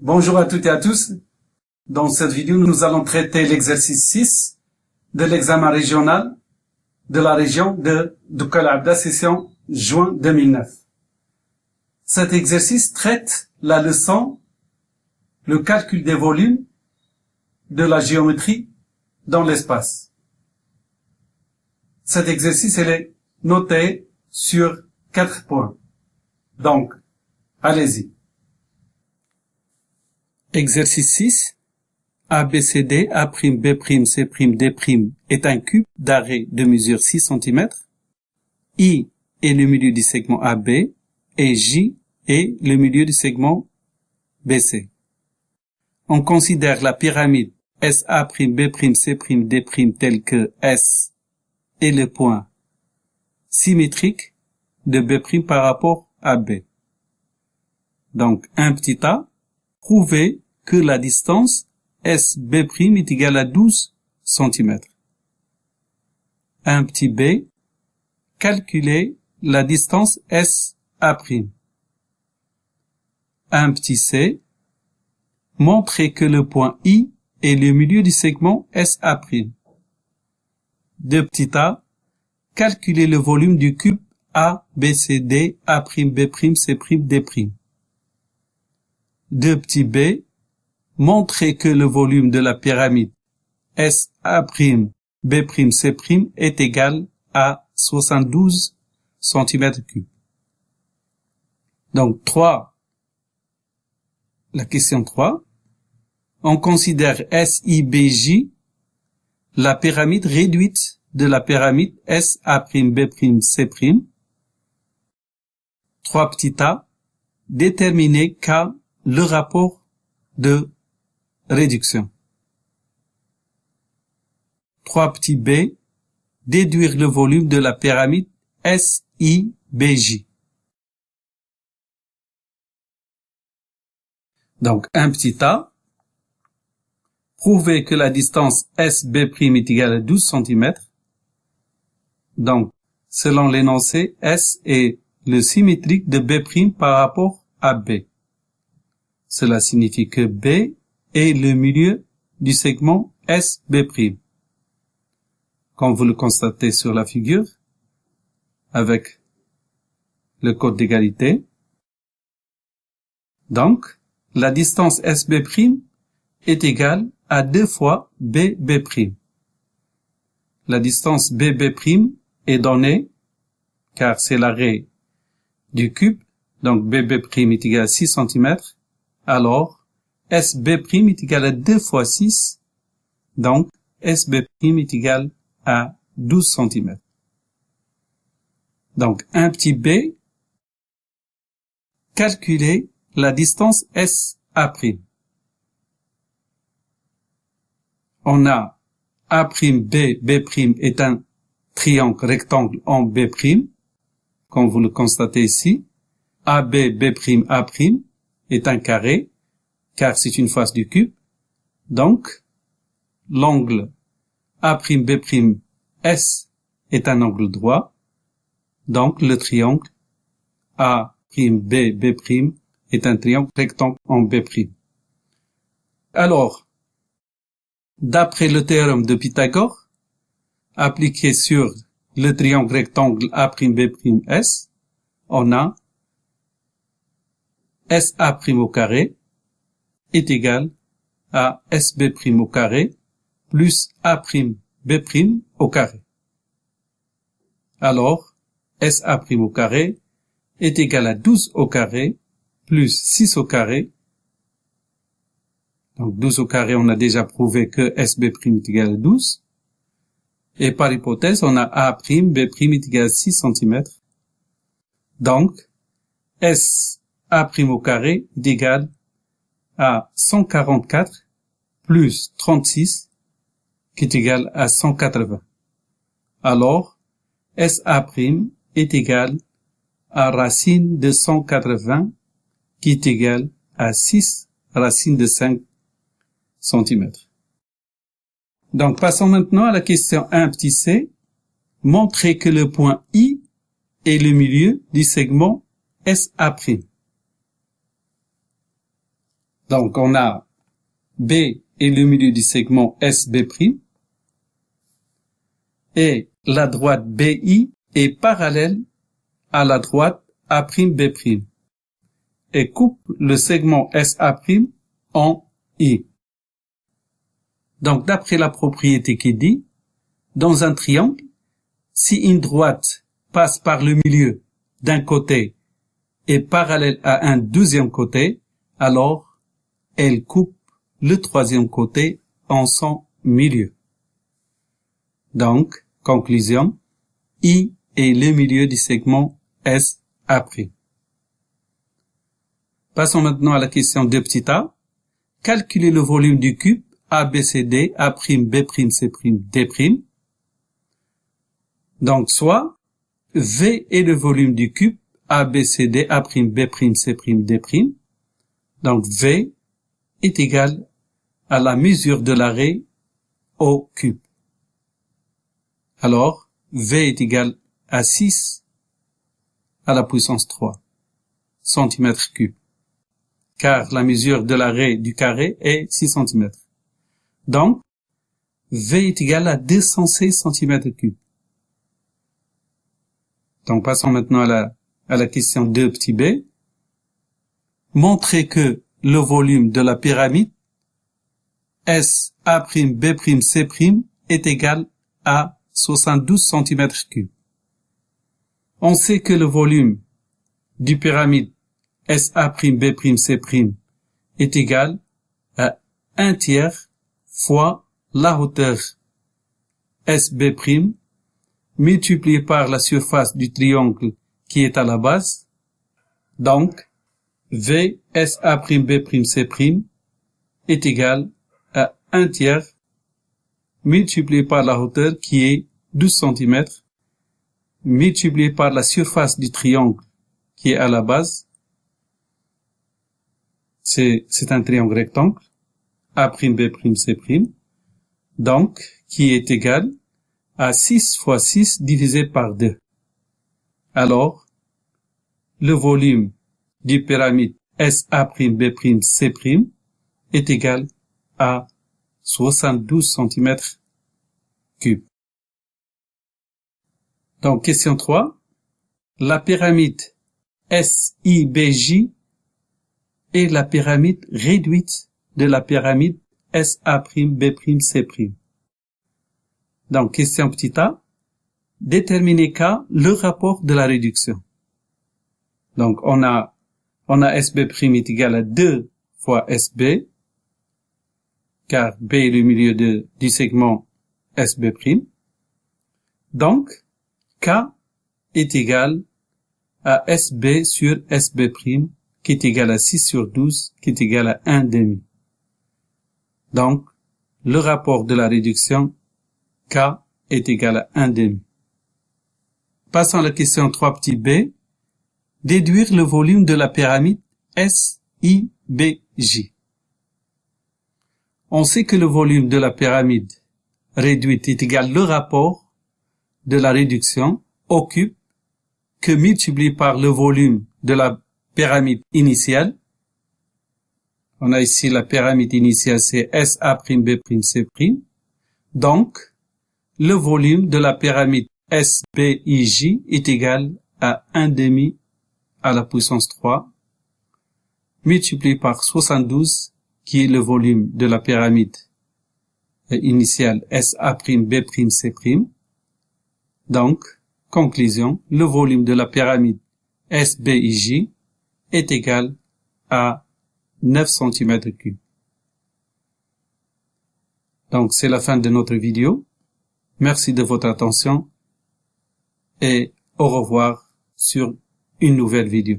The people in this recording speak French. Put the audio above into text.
Bonjour à toutes et à tous. Dans cette vidéo, nous allons traiter l'exercice 6 de l'examen régional de la région de Doukal Abda, session juin 2009. Cet exercice traite la leçon le calcul des volumes de la géométrie dans l'espace. Cet exercice est noté sur quatre points. Donc, allez-y. Exercice 6. ABCD, A', B', C', D' est un cube d'arrêt de mesure 6 cm. I est le milieu du segment AB et J est le milieu du segment BC. On considère la pyramide SA', B', C', D' telle que S est le point symétrique de B' par rapport à B. Donc, un petit a, prouver que la distance SB' est égale à 12 cm. Un petit b, calculer la distance SA'. Un petit c, montrer que le point I est le milieu du segment SA'. Deux petits a, calculer le volume du cube A, B, C, D, A', B', C', D'. Deux petits b, montrer que le volume de la pyramide SA', B', C' est égal à 72 cm3. Donc 3, la question 3, on considère SIBJ la pyramide réduite de la pyramide SA', B', C'. 3 petit a, déterminer K le rapport de réduction. 3 petits b, déduire le volume de la pyramide SIBJ. Donc, un petit a, prouver que la distance SB' est égale à 12 cm. Donc, selon l'énoncé, S est le symétrique de B' par rapport à B. Cela signifie que B est le milieu du segment SB'. Comme vous le constatez sur la figure, avec le code d'égalité. Donc, la distance SB' est égale à deux fois BB'. La distance BB' est donnée, car c'est l'arrêt du cube, donc BB' est égal à 6 cm, alors SB' est égal à 2 fois 6, donc SB' est égal à 12 cm. Donc un petit b, calculer la distance SA'. On a A'B, B' est un triangle rectangle en B', comme vous le constatez ici. AB, B', A' est un carré car c'est une face du cube. Donc, l'angle A'B' S est un angle droit. Donc, le triangle A'B' B' est un triangle rectangle en B'. Alors, d'après le théorème de Pythagore, appliqué sur le triangle rectangle A'B' S, on a SA' au carré est égal à SB' au carré plus A'B' au carré. Alors, SA' au carré est égal à 12 au carré plus 6 au carré. Donc 12 au carré, on a déjà prouvé que SB' est égal à 12. Et par hypothèse, on a A', est égal à 6 cm. Donc, SA' au carré est égal à 144 plus 36 qui est égal à 180. Alors, SA' est égal à racine de 180 qui est égal à 6 racine de 5 cm. Donc, passons maintenant à la question 1 petit c. Montrer que le point I est le milieu du segment SA'. Donc, on a B et le milieu du segment SB', et la droite BI est parallèle à la droite A'B' et coupe le segment SA' en I. Donc, d'après la propriété qui dit, dans un triangle, si une droite passe par le milieu d'un côté et parallèle à un deuxième côté, alors elle coupe le troisième côté en son milieu. Donc, conclusion, I est le milieu du segment S. Passons maintenant à la question de petit a. Calculer le volume du cube ABCD A', B', C', D'. Donc, soit V est le volume du cube ABCD A', B', C', D'. Donc, V est égal à la mesure de l'arrêt au cube. Alors, V est égal à 6 à la puissance 3 cm cube, car la mesure de l'arrêt du carré est 6 cm. Donc, V est égal à 216 cm cube. Donc, passons maintenant à la, à la question 2 petit b. Montrer que le volume de la pyramide S, A', B', C' est égal à 72 cm cubes. On sait que le volume du pyramide SA', B', C' est égal à 1 tiers fois la hauteur SB' multiplié par la surface du triangle qui est à la base. Donc, V SA', B', C' est égal à 1 tiers multiplié par la hauteur qui est 12 cm multiplié par la surface du triangle qui est à la base. C'est un triangle rectangle. A', B', C'. Donc, qui est égal à 6 fois 6 divisé par 2. Alors, le volume du pyramide SA', B', C' est égal à 72 cm cubes. Donc, question 3. La pyramide SIBJ est la pyramide réduite de la pyramide SA', Donc, question petit a. Déterminer K le rapport de la réduction. Donc, on a, on a SB' est égal à 2 fois SB, car B est le milieu du segment SB'. Donc, K est égal à SB sur SB', qui est égal à 6 sur 12, qui est égal à 1 demi. Donc, le rapport de la réduction K est égal à 1 demi. Passons à la question 3 petit b. Déduire le volume de la pyramide SIBJ. On sait que le volume de la pyramide réduite est égal le rapport de la réduction au cube que multiplié par le volume de la pyramide initiale. On a ici la pyramide initiale, c'est SA', C'. Donc, le volume de la pyramide SBIJ est égal à 1 demi à la puissance 3 multiplié par 72 qui est le volume de la pyramide initiale SA'B', Donc, conclusion, le volume de la pyramide SBIJ est égal à 9 cm3. Donc, c'est la fin de notre vidéo. Merci de votre attention et au revoir sur une nouvelle vidéo.